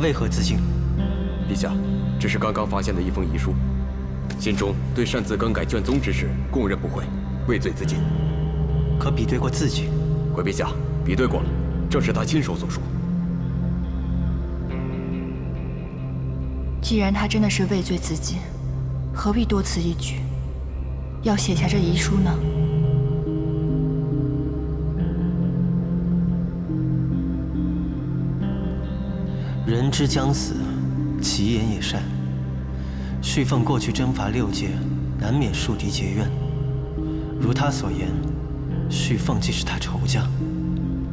他为何自尽？陛下，这是刚刚发现的一封遗书，信中对擅自更改卷宗之事供认不讳，畏罪自尽。可比对过字迹？回陛下，比对过了，正是他亲手所书。既然他真的是畏罪自尽，何必多此一举，要写下这遗书呢？人之将死，其言也善。旭凤过去征伐六界，难免树敌结怨。如他所言，旭凤既是他仇家，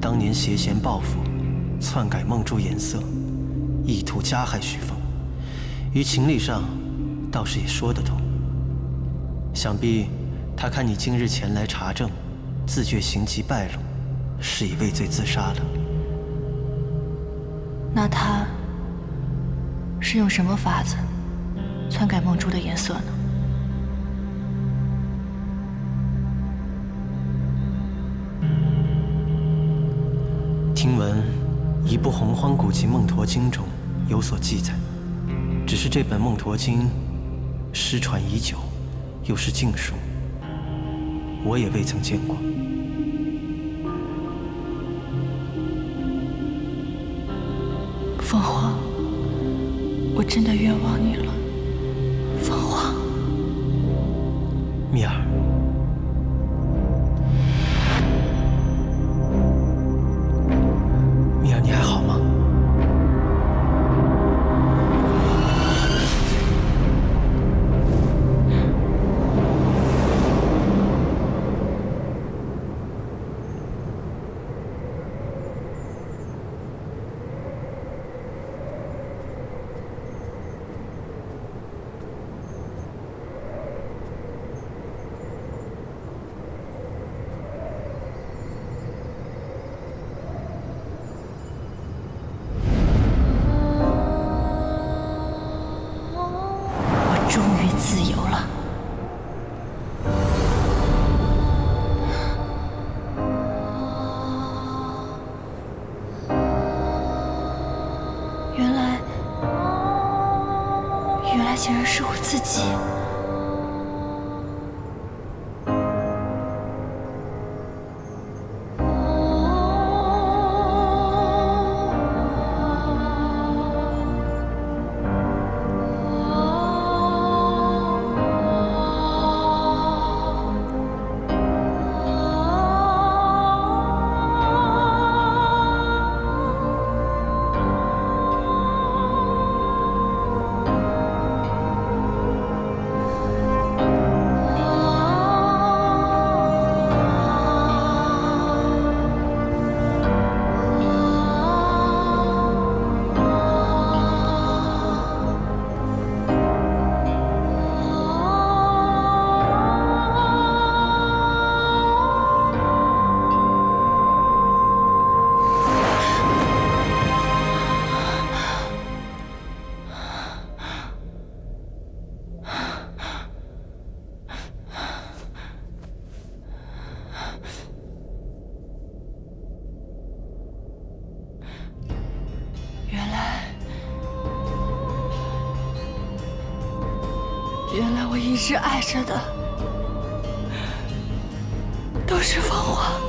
当年挟嫌报复，篡改梦珠颜色，意图加害旭凤，于情理上，倒是也说得通。想必他看你今日前来查证，自觉行迹败露，是已畏罪自杀了。那他是用什么法子篡改梦珠的颜色呢？听闻一部洪荒古籍《梦驼经》中有所记载，只是这本《梦驼经》失传已久，又是禁书，我也未曾见过。凤凰，我真的冤枉你了，凤凰。蜜儿，自己。原来我一直爱着的都是凤凰。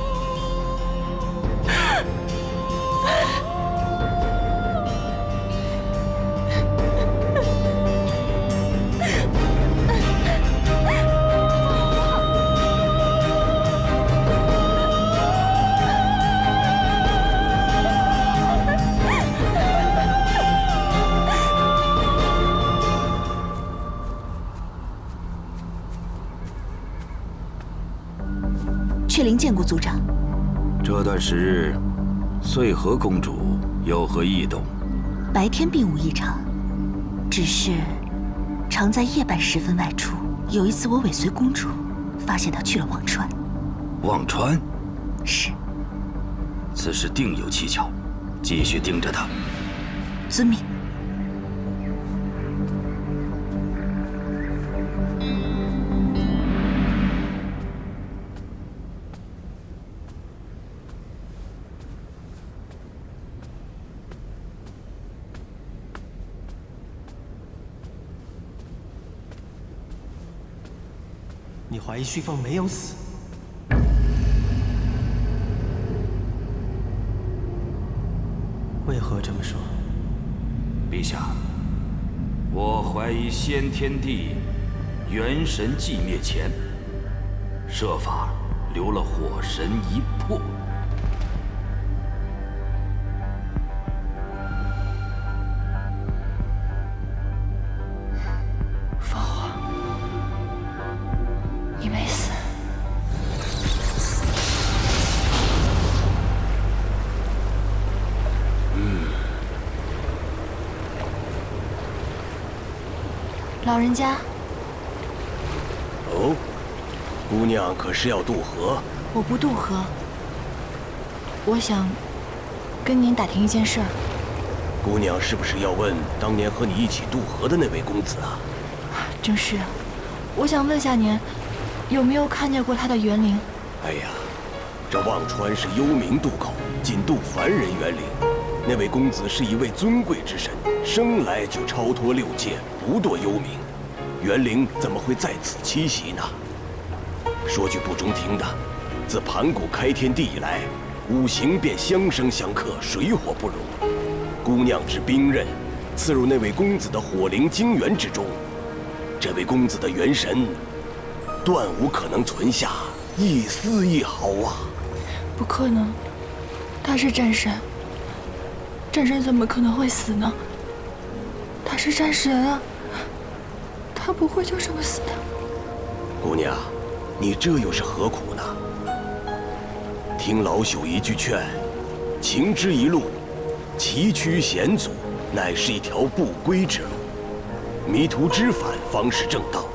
族长，这段时日，穗禾公主有何异动？白天并无异常，只是常在夜半时分外出。有一次我尾随公主，发现她去了忘川。忘川，是此事定有蹊跷，继续盯着她。遵命。你怀疑旭凤没有死？为何这么说？陛下，我怀疑先天地元神寂灭前，设法留了火神一魄。家，哦，姑娘可是要渡河？我不渡河。我想跟您打听一件事儿。姑娘是不是要问当年和你一起渡河的那位公子啊？正是，我想问下您，有没有看见过他的园林？哎呀，这忘川是幽冥渡口，仅渡凡人园林。那位公子是一位尊贵之神，生来就超脱六界，不堕幽冥。元灵怎么会在此栖息呢？说句不中听的，自盘古开天地以来，五行便相生相克，水火不容。姑娘之兵刃，刺入那位公子的火灵精元之中，这位公子的元神，断无可能存下一丝一毫啊！不可能，他是战神。战神怎么可能会死呢？他是战神啊，他不会就这么死的。姑娘，你这又是何苦呢？听老朽一句劝，情之一路，崎岖险阻，乃是一条不归之路。迷途知返方是正道。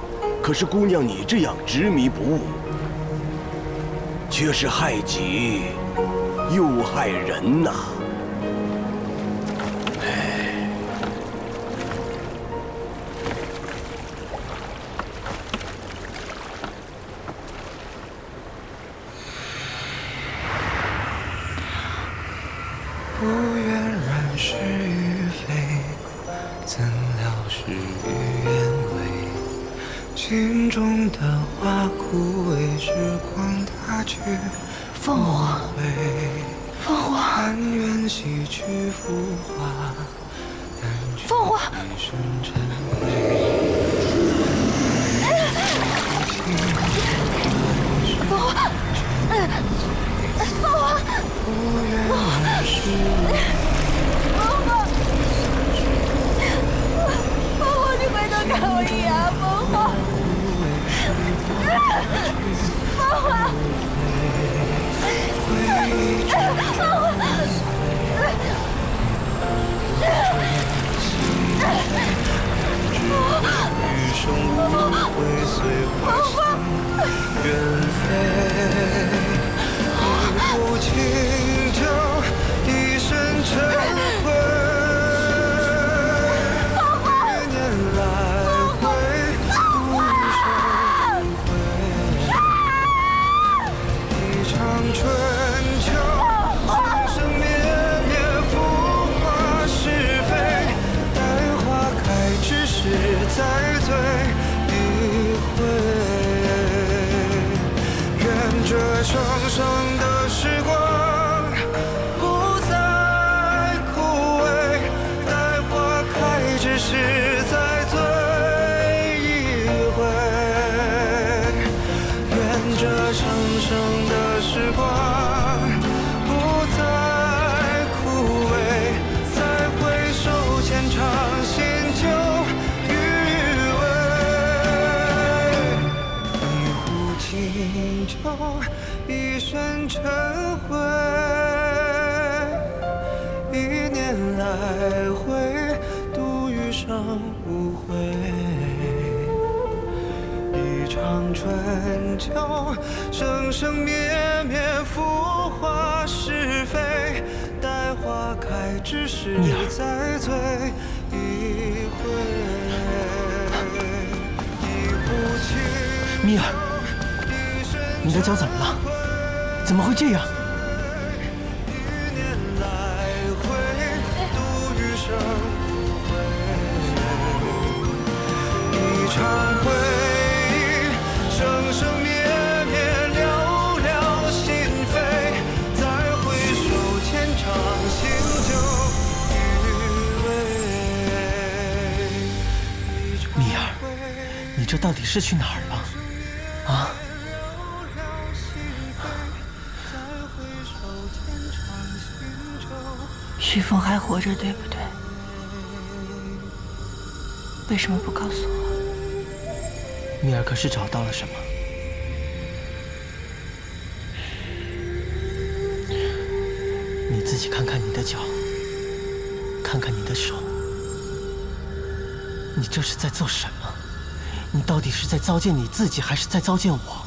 可是姑娘你这样执迷不悟，却是害己又害人呐！花枯萎，时光它去凤凰，凤凰，但愿洗去浮华，凤凰。凤凰，凤凰，凤凰，凤凰，你回头看我一眼，凤凰，凤凰，余生无悔，随花香远飞。一壶清酒，一身尘灰。这样。一念来回度余生一回忆生生灭灭了了心扉再回首浅尝心酒余味你这到底是去哪儿了？徐凤还活着，对不对？为什么不告诉我？米尔可是找到了什么？你自己看看你的脚，看看你的手，你这是在做什么？你到底是在糟践你自己，还是在糟践我？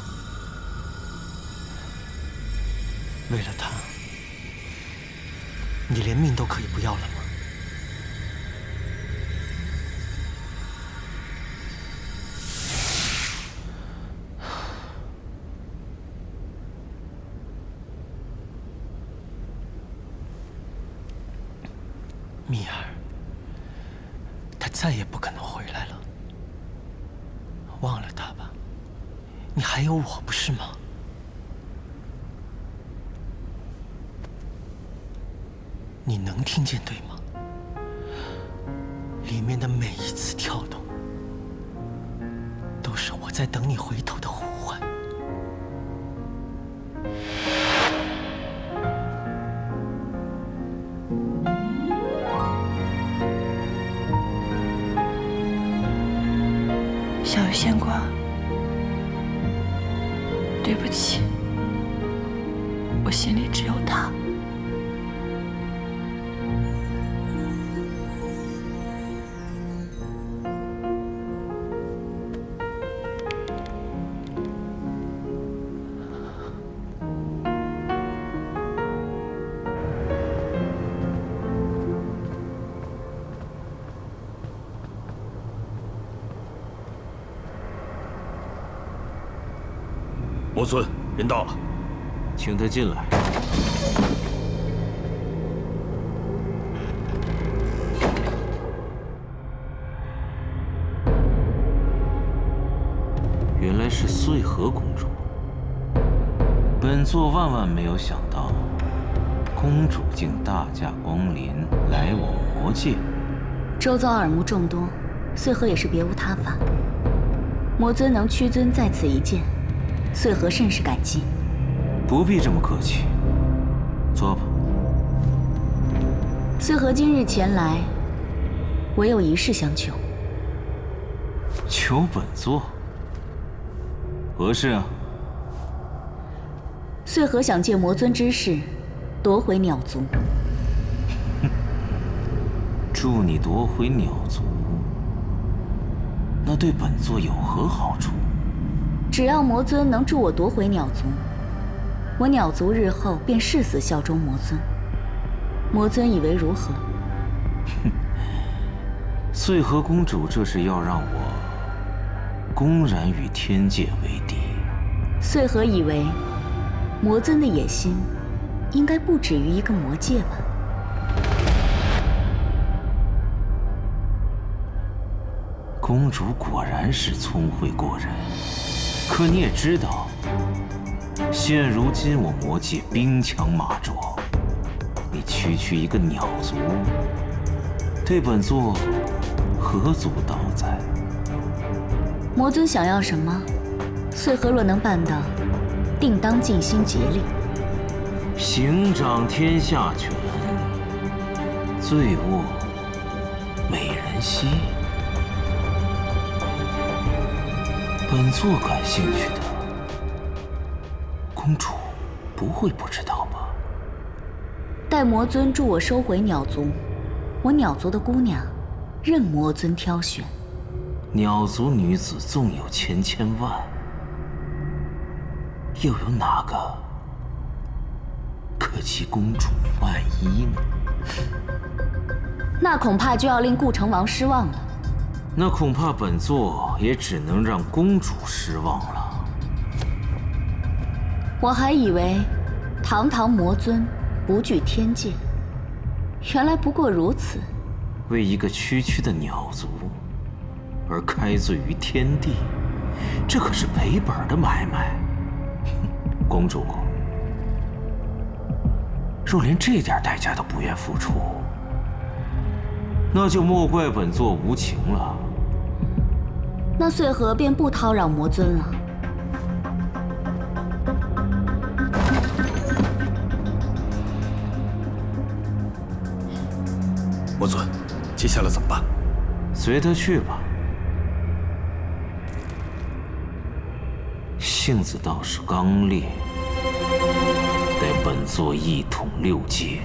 在等你回头的人到了，请他进来。原来是穗禾公主。本座万万没有想到，公主竟大驾光临来我魔界。周遭耳目众多，穗禾也是别无他法。魔尊能屈尊在此一见。穗禾甚是感激，不必这么客气。坐吧。穗禾今日前来，唯有一事相求。求本座？何事啊？穗禾想借魔尊之势，夺回鸟族。哼，助你夺回鸟族，那对本座有何好处？只要魔尊能助我夺回鸟族，我鸟族日后便誓死效忠魔尊。魔尊以为如何？哼，穗禾公主这是要让我公然与天界为敌。穗禾以为魔尊的野心应该不止于一个魔界吧？公主果然是聪慧过人。可你也知道，现如今我魔界兵强马壮，你区区一个鸟族，对本座何足道哉？魔尊想要什么，穗禾若能办到，定当尽心竭力。行掌天下权，醉卧美人膝。本座感兴趣的公主，不会不知道吧？待魔尊助我收回鸟族，我鸟族的姑娘，任魔尊挑选。鸟族女子纵有千千万，又有哪个可及公主万一呢？那恐怕就要令顾城王失望了。那恐怕本座也只能让公主失望了。我还以为堂堂魔尊不惧天界，原来不过如此。为一个区区的鸟族而开罪于天地，这可是赔本的买卖。公主，若连这点代价都不愿付出，那就莫怪本座无情了。那穗禾便不叨扰魔尊了。魔尊，接下来怎么办？随他去吧。性子倒是刚烈，待本座一统六界。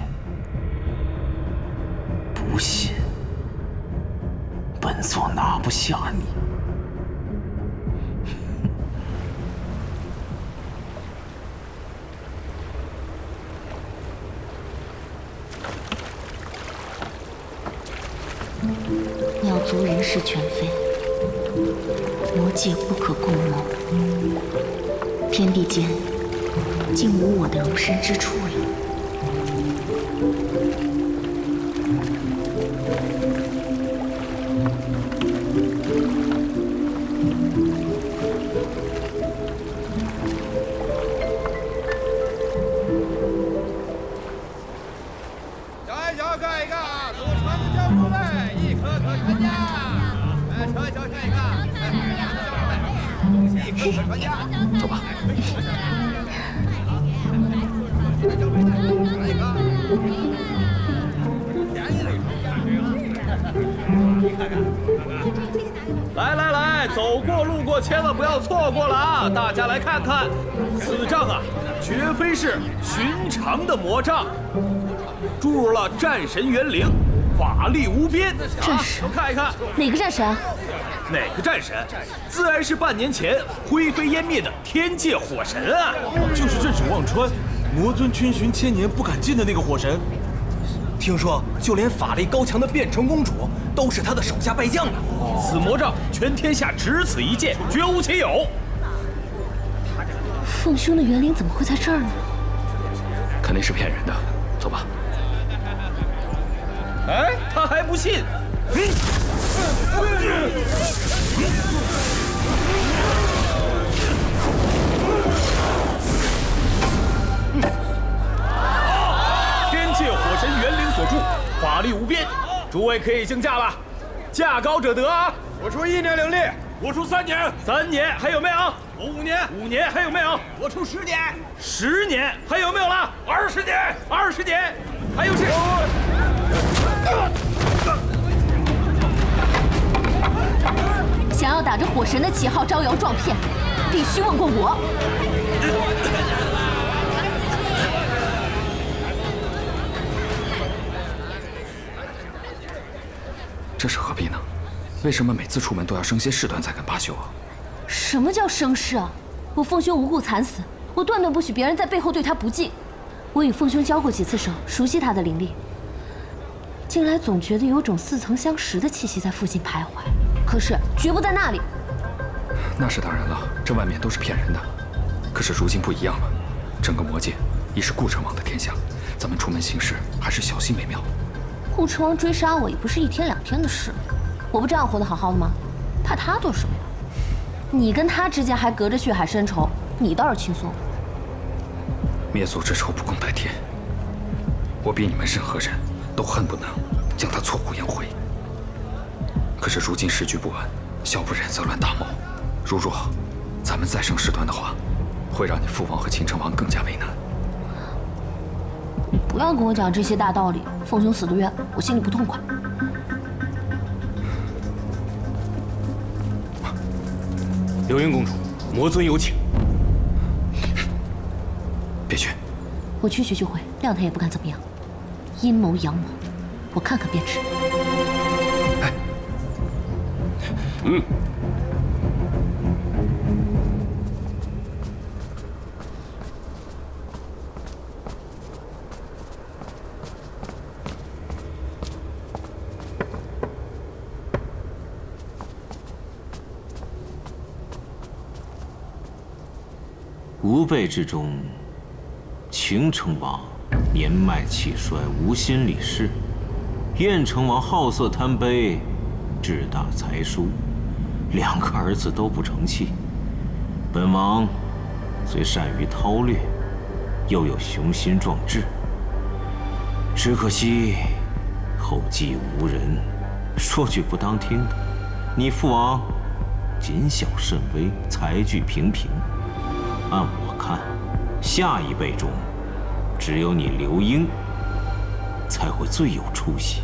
不信，本座拿不下你。鸟族人事全非，魔界不可共谋，天地间竟无我的容身之处了。走过路过千万不要错过了啊！大家来看看，此杖啊，绝非是寻常的魔杖，注入了战神元灵，法力无边。战神都看一看，哪个战神啊？哪个战神？自然是半年前灰飞烟灭的天界火神啊！就是镇守忘川，魔尊圈寻千年不敢进的那个火神。听说就连法力高强的变成公主都是他的手下败将呢。此魔杖全天下只此一件，绝无其有。凤兄的元灵怎么会在这儿呢？肯定是骗人的。走吧。哎，他还不信。天所铸，法力无边，诸位可以竞价了，价高者得啊！我出一年灵力，我出三年，三年还有没有？我五年，五年还有没有？我出十年，十年还有没有了？二十年，二十年，还有谁？想要打着火神的旗号招摇撞骗，必须问过我。这是何必呢？为什么每次出门都要生些事端才肯罢休啊？什么叫生事啊？我凤兄无故惨死，我断断不许别人在背后对他不敬。我与凤兄交过几次手，熟悉他的灵力。近来总觉得有种似曾相识的气息在附近徘徊，可是绝不在那里。那是当然了，这外面都是骗人的。可是如今不一样了，整个魔界已是顾城王的天下，咱们出门行事还是小心为妙。顾城王追杀我也不是一天两天的事，我不这样活得好好的吗？怕他做什么呀？你跟他之间还隔着血海深仇，你倒是轻松。灭族之仇不共戴天，我比你们任何人都恨不能将他挫骨扬灰。可是如今时局不安，小不忍则乱大谋。如若咱们再生事端的话，会让你父王和秦成王更加为难。你不要跟我讲这些大道理，凤兄死得冤，我心里不痛快。流云公主，魔尊有请。别去，我去去就回，谅他也不敢怎么样。阴谋阳谋，我看看便知。嗯。吾辈之中，秦成王年迈气衰，无心理事；燕成王好色贪杯，志大才疏，两个儿子都不成器。本王虽善于韬略，又有雄心壮志，只可惜后继无人。说句不当听的，你父王谨小慎微，才具平平。按我看，下一辈中，只有你刘英才会最有出息。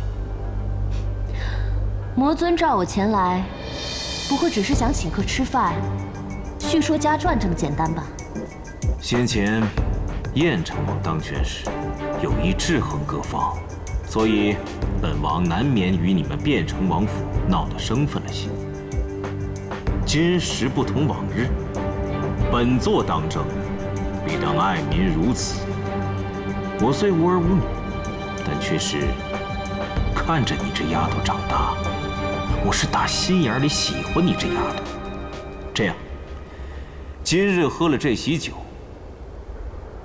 魔尊召我前来，不会只是想请客吃饭、叙说家传这么简单吧？先前燕成王当权时，有意制衡各方，所以本王难免与你们汴城王府闹得生分了些。今时不同往日，本座当政，必当爱民如子。我虽无儿无女，但却是看着你这丫头长大，我是打心眼里喜欢你这丫头。这样，今日喝了这喜酒。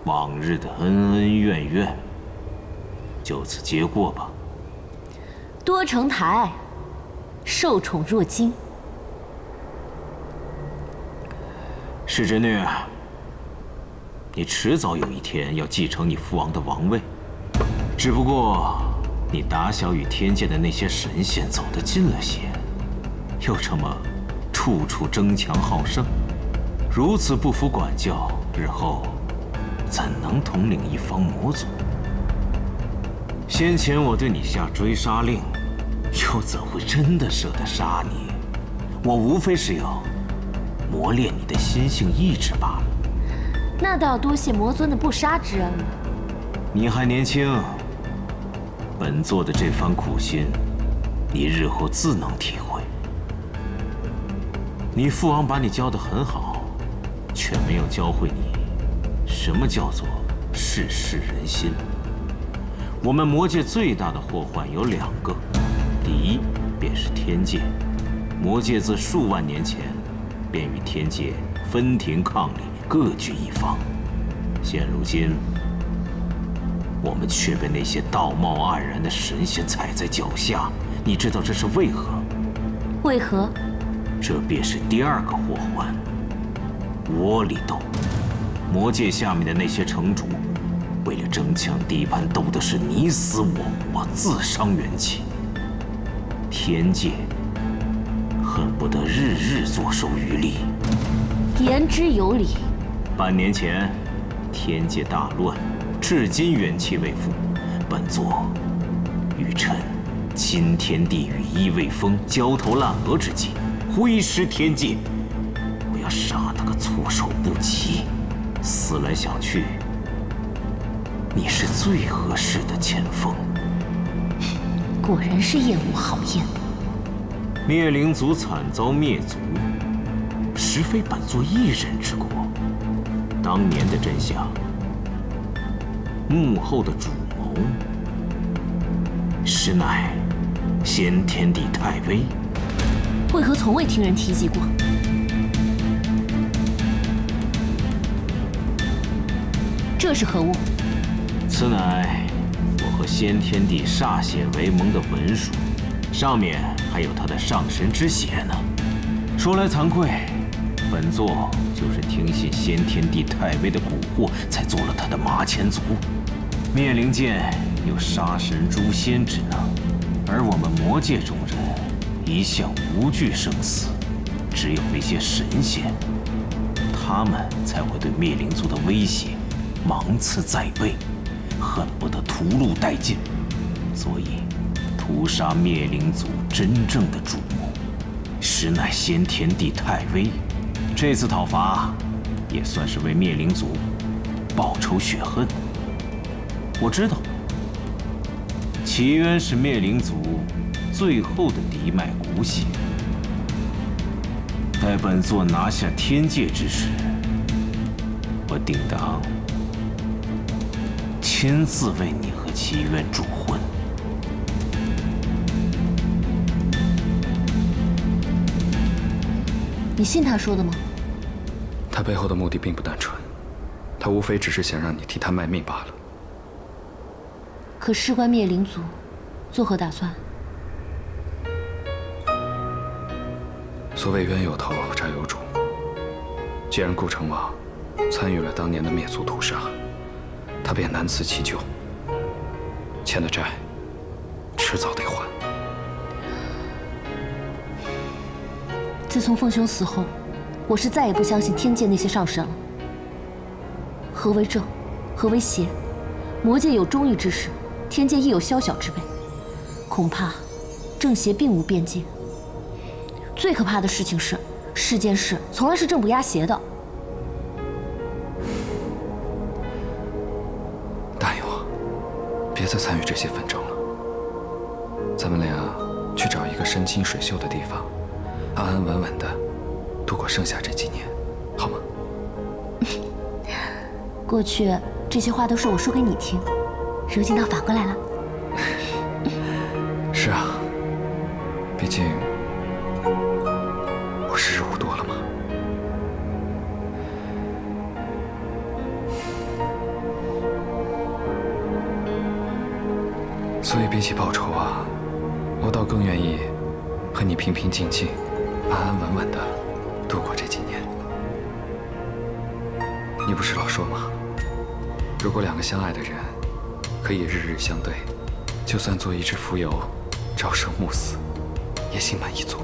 往日的恩恩怨怨，就此结过吧。多成台，受宠若惊。世侄女，你迟早有一天要继承你父王的王位，只不过你打小与天界的那些神仙走得近了些，又这么处处争强好胜，如此不服管教，日后。怎能统领一方魔族？先前我对你下追杀令，又怎会真的舍得杀你？我无非是要磨练你的心性意志罢了。那倒要多谢魔尊的不杀之恩了。你还年轻，本座的这番苦心，你日后自能体会。你父王把你教得很好，却没有教会你。什么叫做世事人心？我们魔界最大的祸患有两个，第一便是天界。魔界自数万年前便与天界分庭抗礼，各据一方。现如今，我们却被那些道貌岸然的神仙踩在脚下。你知道这是为何？为何？这便是第二个祸患——窝里斗。魔界下面的那些城主，为了争抢地盘，斗的是你死我活，自伤元气。天界恨不得日日坐收渔利。言之有理。半年前，天界大乱，至今元气未复。本座欲趁今天地羽翼未丰、焦头烂额之际，挥师天界，我要杀他个措手不及。思来想去，你是最合适的前锋。果然是燕无好燕。灭灵族惨遭灭族，实非本座一人之过。当年的真相，幕后的主谋，实乃先天帝太微。为何从未听人提及过？这是何物？此乃我和先天帝歃血为盟的文书，上面还有他的上神之血呢。说来惭愧，本座就是听信先天帝太微的蛊惑，才做了他的马前卒。灭灵剑有杀神诛仙之能，而我们魔界中人一向无惧生死，只有那些神仙，他们才会对灭灵族的威胁。芒刺在背，恨不得屠戮殆尽，所以屠杀灭灵族真正的主谋，实乃先天帝太微。这次讨伐，也算是为灭灵族报仇雪恨。我知道，齐渊是灭灵族最后的嫡脉骨血。待本座拿下天界之时，我定当。亲自为你和齐渊主婚。你信他说的吗？他背后的目的并不单纯，他无非只是想让你替他卖命罢了。可事关灭灵族，作何打算？所谓冤有头，债有主。既然顾城王参与了当年的灭族屠杀，他便难辞其咎，欠的债，迟早得还。自从凤兄死后，我是再也不相信天界那些上神了。何为正，何为邪？魔界有忠义之士，天界亦有宵小之辈。恐怕正邪并无边界。最可怕的事情是，世间事从来是正不压邪的。答应我，别再参与这些纷争了。咱们俩去找一个山清水秀的地方，安安稳稳的度过剩下这几年，好吗？过去这些话都是我说给你听，如今倒反过来了。是啊，毕竟我时日无多了嘛。所以比起报仇啊，我倒更愿意和你平平静静、安安稳稳的度过这几年。你不是老说吗？如果两个相爱的人可以日日相对，就算做一只蜉蝣，朝生暮死，也心满意足，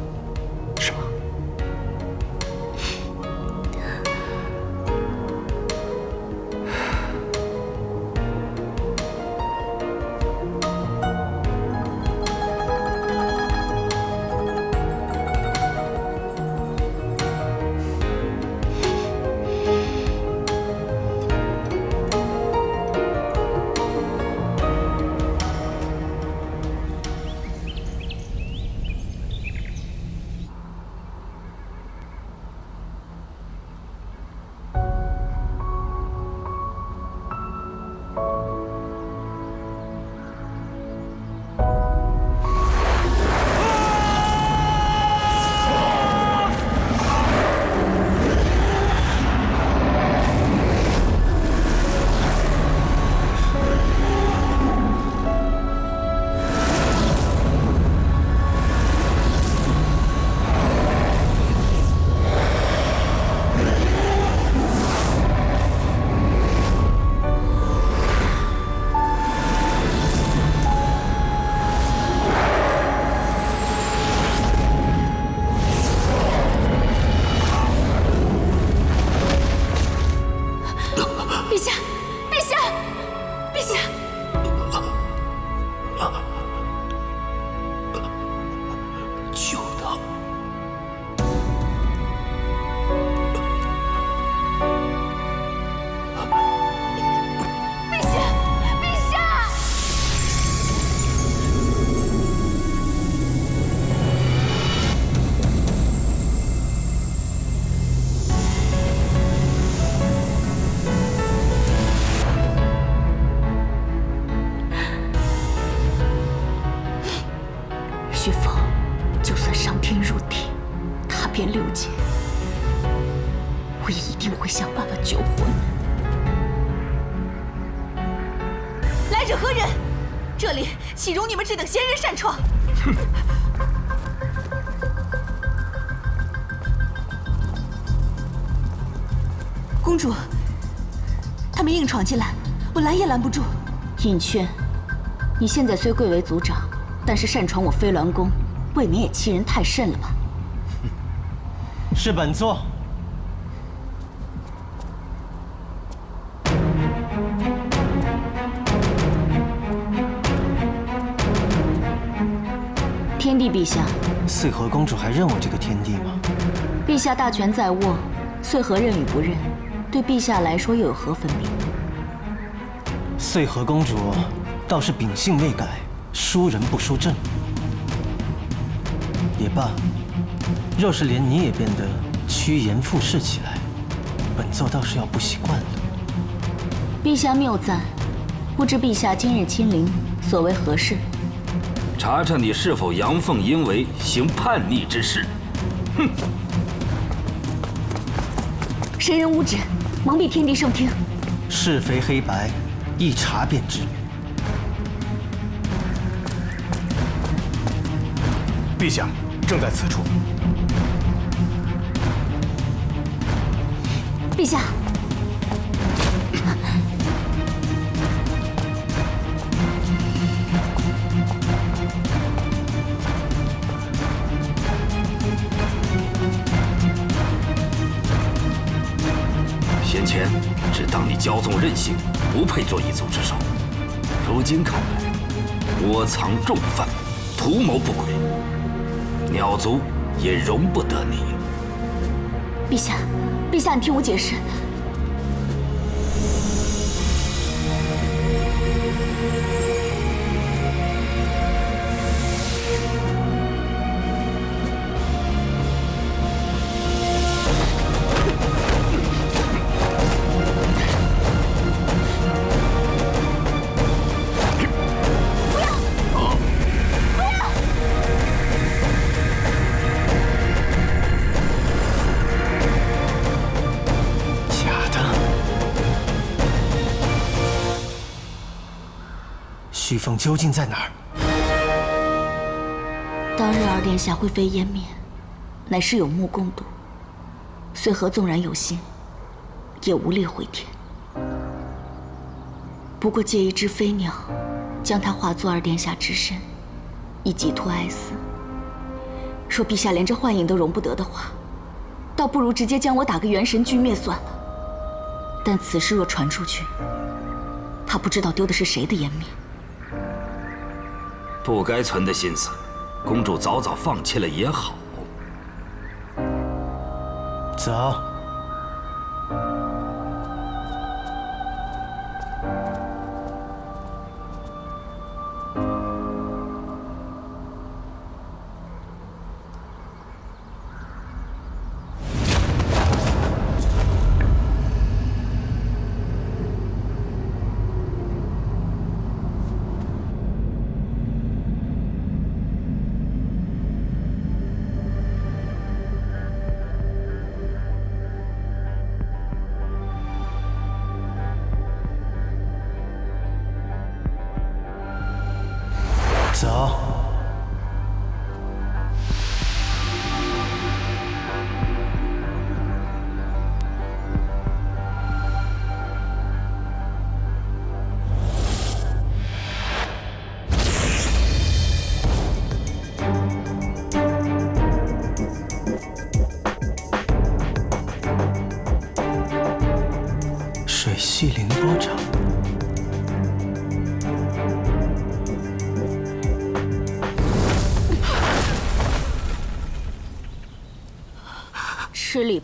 会想办法救活你。来者何人？这里岂容你们这等闲人擅闯？公主，他们硬闯进来，我拦也拦不住。尹劝，你现在虽贵为族长，但是擅闯我飞鸾宫，未免也欺人太甚了吧？是本座。陛下，穗禾公主还认我这个天帝吗？陛下大权在握，穗禾认与不认，对陛下来说又有何分别？穗禾公主倒是秉性未改，输人不输阵。也罢，若是连你也变得趋炎附势起来，本座倒是要不习惯了。陛下谬赞，不知陛下今日亲临，所为何事？查查你是否阳奉阴违，行叛逆之事。哼！神人无旨，蒙蔽天地圣听。是非黑白，一查便知。陛下正在此处。陛下，以前只当你骄纵任性，不配做一族之首。如今看来，窝藏重犯，图谋不轨，鸟族也容不得你。陛下，陛下，你听我解释。究竟在哪儿？当日二殿下灰飞烟灭，乃是有目共睹。穗禾纵然有心，也无力回天。不过借一只飞鸟，将它化作二殿下之身，以寄托哀思。若陛下连这幻影都容不得的话，倒不如直接将我打个元神俱灭算了。但此事若传出去，他不知道丢的是谁的颜面。不该存的心思，公主早早放弃了也好。走。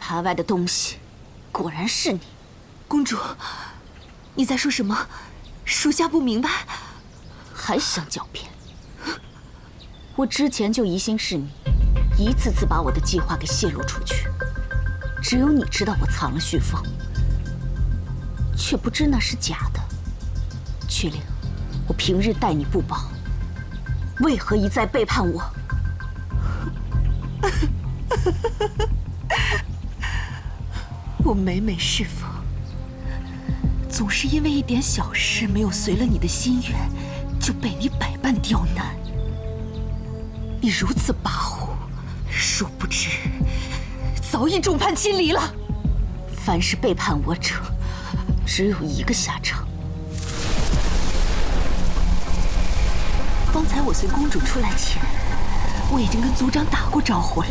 吃里扒外的东西，果然是你，公主。你在说什么？属下不明白。还想狡辩？我之前就疑心是你，一次次把我的计划给泄露出去。只有你知道我藏了旭凤，却不知那是假的。曲灵，我平日待你不薄，为何一再背叛我？我每每侍奉，总是因为一点小事没有随了你的心愿，就被你百般刁难。你如此跋扈，殊不知早已众叛亲离了。凡是背叛我者，只有一个下场。方才我随公主出来前，我已经跟族长打过招呼了。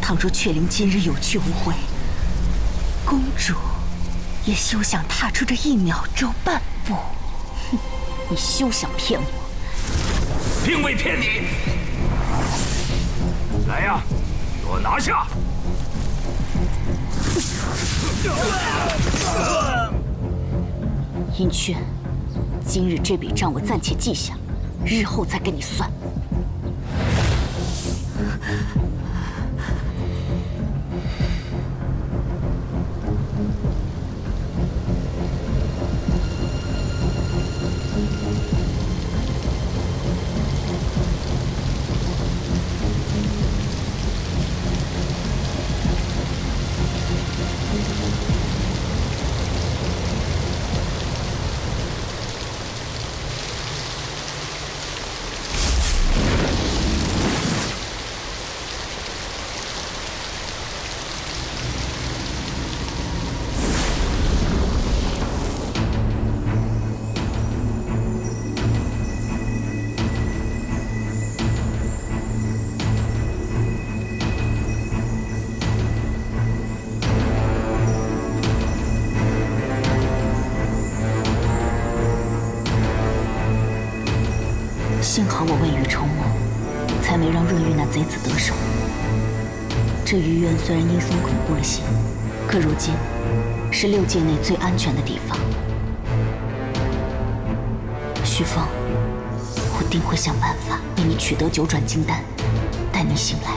倘若雀灵今日有去无回，公主也休想踏出这一秒钟半步。哼，你休想骗我！并未骗你。来呀，给我拿下！银雀，今日这笔账我暂且记下，日后再跟你算。贼子得手。这余渊虽然阴森恐怖了些，可如今是六界内最安全的地方。徐峰，我定会想办法为你取得九转金丹，待你醒来，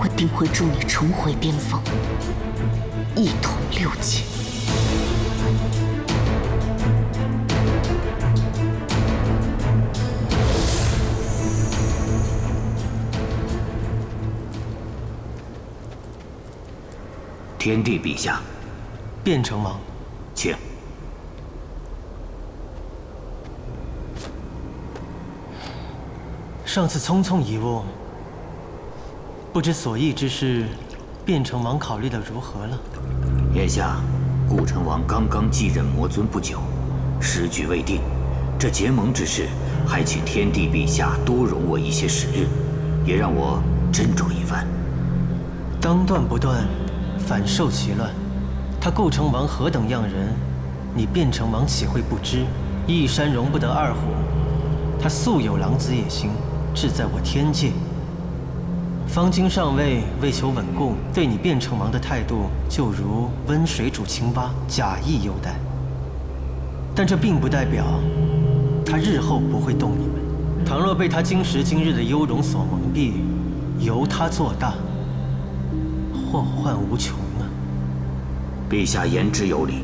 我定会助你重回巅峰，一统六界。天帝陛下，卞城王，请。上次匆匆一误，不知所议之事，卞城王考虑的如何了？眼下，顾城王刚刚继任魔尊不久，时局未定，这结盟之事，还请天帝陛下多容我一些时日，也让我斟酌一番。当断不断。反受其乱，他顾城王何等样人，你卞城王岂会不知？一山容不得二虎，他素有狼子野心，志在我天界。方今上位为求稳固，对你卞城王的态度就如温水煮青蛙，假意优待。但这并不代表他日后不会动你们。倘若被他今时今日的优容所蒙蔽，由他做大。祸患无穷啊！陛下言之有理，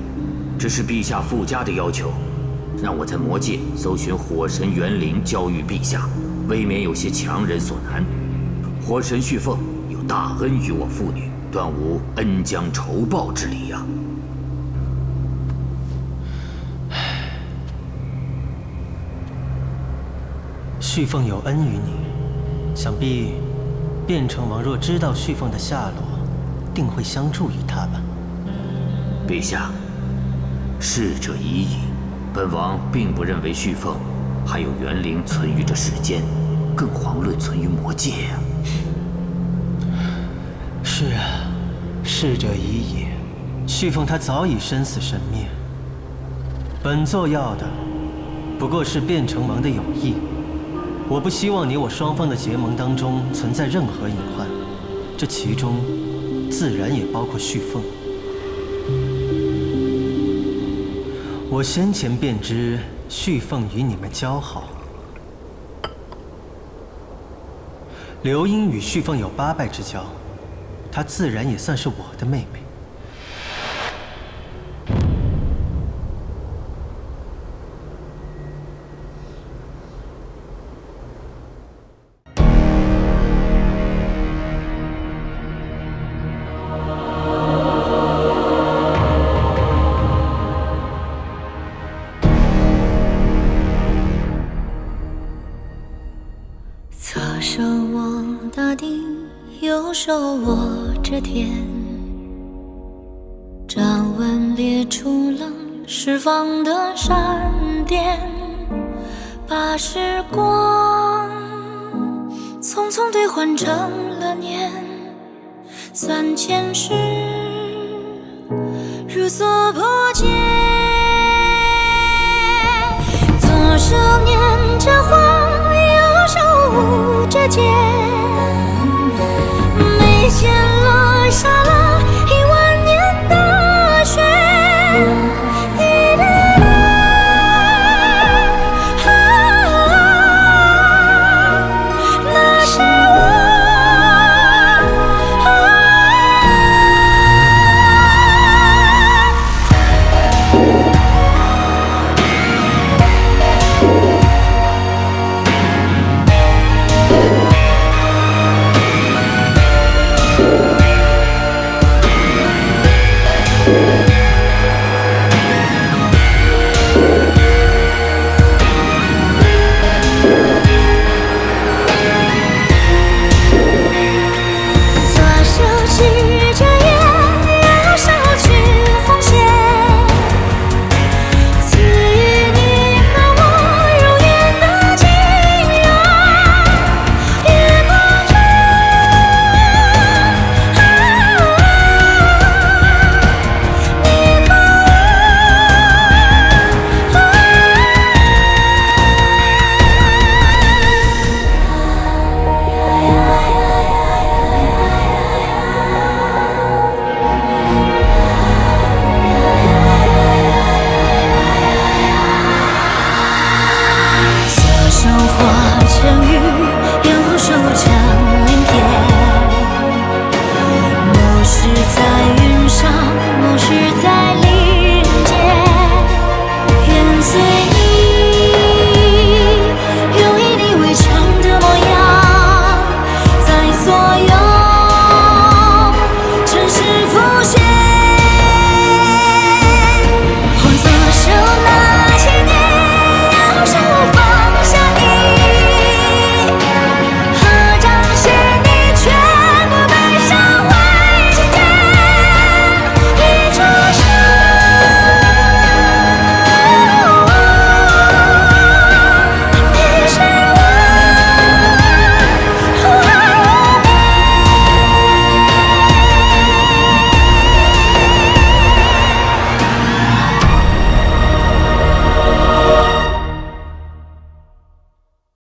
这是陛下附加的要求，让我在魔界搜寻火神元灵交予陛下，未免有些强人所难。火神旭凤有大恩于我父女，断无恩将仇报之理呀。旭凤有恩于你，想必卞城王若知道旭凤的下落。定会相助于他吧，陛下。逝者已矣，本王并不认为旭凤还有元灵存于这世间，更遑论存于魔界呀。是啊，逝者已矣，旭凤他早已身死神灭。本座要的不过是卞城王的友谊，我不希望你我双方的结盟当中存在任何隐患，这其中。自然也包括旭凤。我先前便知旭凤与你们交好。刘英与旭凤有八拜之交，她自然也算是我的妹妹。匆兑换成了年，三千世如所不见。左手捻着花，